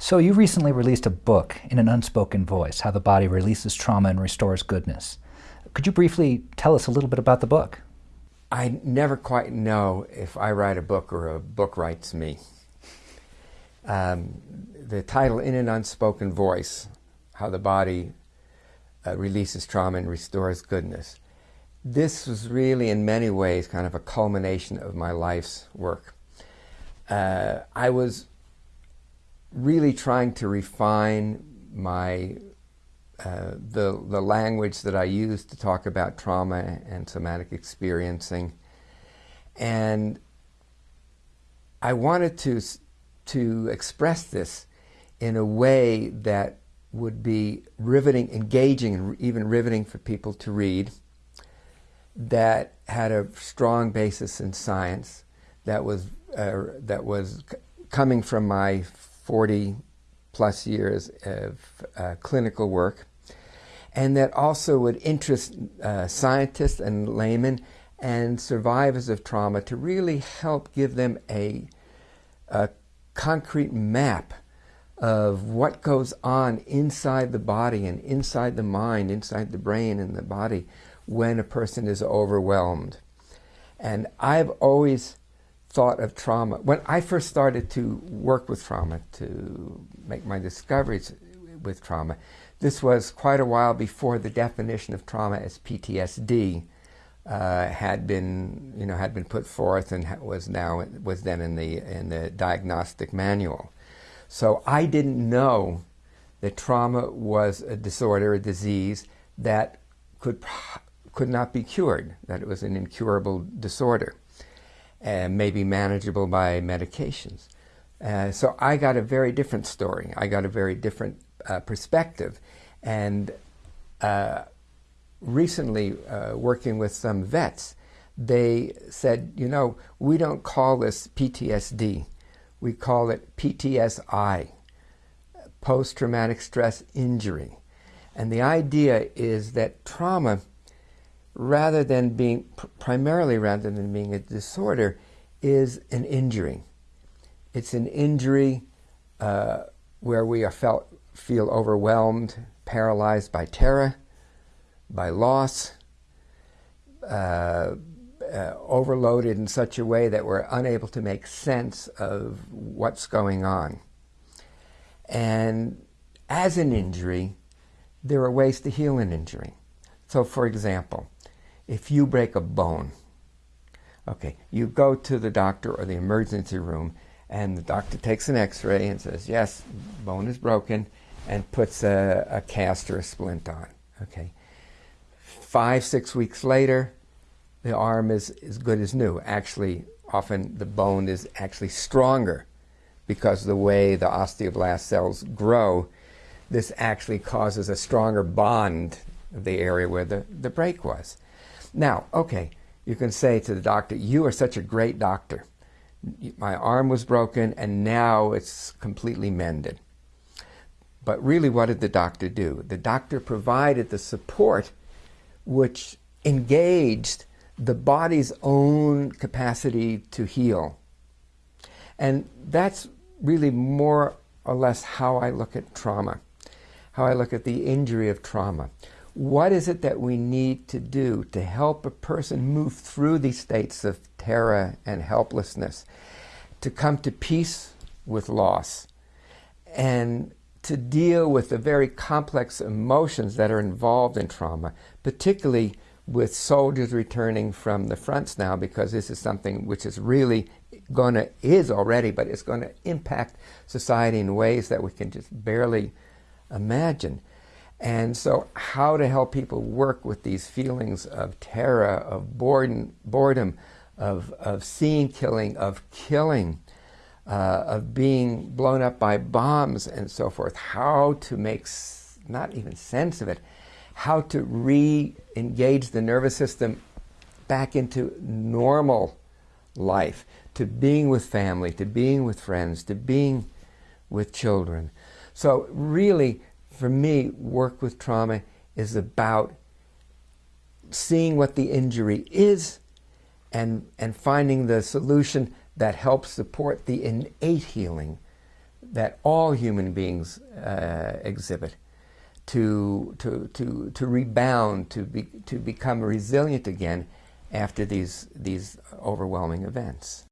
So you recently released a book in an unspoken voice, How the Body Releases Trauma and Restores Goodness. Could you briefly tell us a little bit about the book? I never quite know if I write a book or a book writes me. Um, the title, In an Unspoken Voice, How the Body uh, Releases Trauma and Restores Goodness. This was really, in many ways, kind of a culmination of my life's work. Uh, I was really trying to refine my uh, the the language that I use to talk about trauma and somatic experiencing, and I wanted to to express this in a way that would be riveting, engaging, and even riveting for people to read. That had a strong basis in science, that was uh, that was coming from my 40 plus years of uh, clinical work, and that also would interest uh, scientists and laymen and survivors of trauma to really help give them a, a concrete map of what goes on inside the body and inside the mind, inside the brain and the body when a person is overwhelmed. And I've always thought of trauma. When I first started to work with trauma, to make my discoveries with trauma, this was quite a while before the definition of trauma as PTSD uh, had been, you know, had been put forth and was now was then in the in the diagnostic manual. So I didn't know that trauma was a disorder, a disease that could could not be cured, that it was an incurable disorder and may be manageable by medications. Uh, so I got a very different story. I got a very different uh, perspective. And uh, recently, uh, working with some vets, they said, you know, we don't call this PTSD. We call it PTSI, post-traumatic stress injury. And the idea is that trauma rather than being, primarily rather than being a disorder, is an injury. It's an injury uh, where we are felt, feel overwhelmed, paralyzed by terror, by loss, uh, uh, overloaded in such a way that we're unable to make sense of what's going on. And as an injury, there are ways to heal an injury. So for example, if you break a bone, okay, you go to the doctor or the emergency room and the doctor takes an x-ray and says, yes, bone is broken and puts a, a cast or a splint on, okay. Five, six weeks later, the arm is as good as new. Actually, often the bone is actually stronger because the way the osteoblast cells grow, this actually causes a stronger bond of the area where the, the break was. Now, okay, you can say to the doctor, you are such a great doctor. My arm was broken and now it's completely mended. But really, what did the doctor do? The doctor provided the support which engaged the body's own capacity to heal. And that's really more or less how I look at trauma, how I look at the injury of trauma. What is it that we need to do to help a person move through these states of terror and helplessness, to come to peace with loss, and to deal with the very complex emotions that are involved in trauma, particularly with soldiers returning from the fronts now, because this is something which is really going to, is already, but it's going to impact society in ways that we can just barely imagine. And so how to help people work with these feelings of terror, of boredom, boredom of, of seeing killing, of killing, uh, of being blown up by bombs and so forth, how to make not even sense of it, how to re-engage the nervous system back into normal life, to being with family, to being with friends, to being with children. So really, for me, work with trauma is about seeing what the injury is and, and finding the solution that helps support the innate healing that all human beings uh, exhibit to, to, to, to rebound, to, be, to become resilient again after these, these overwhelming events.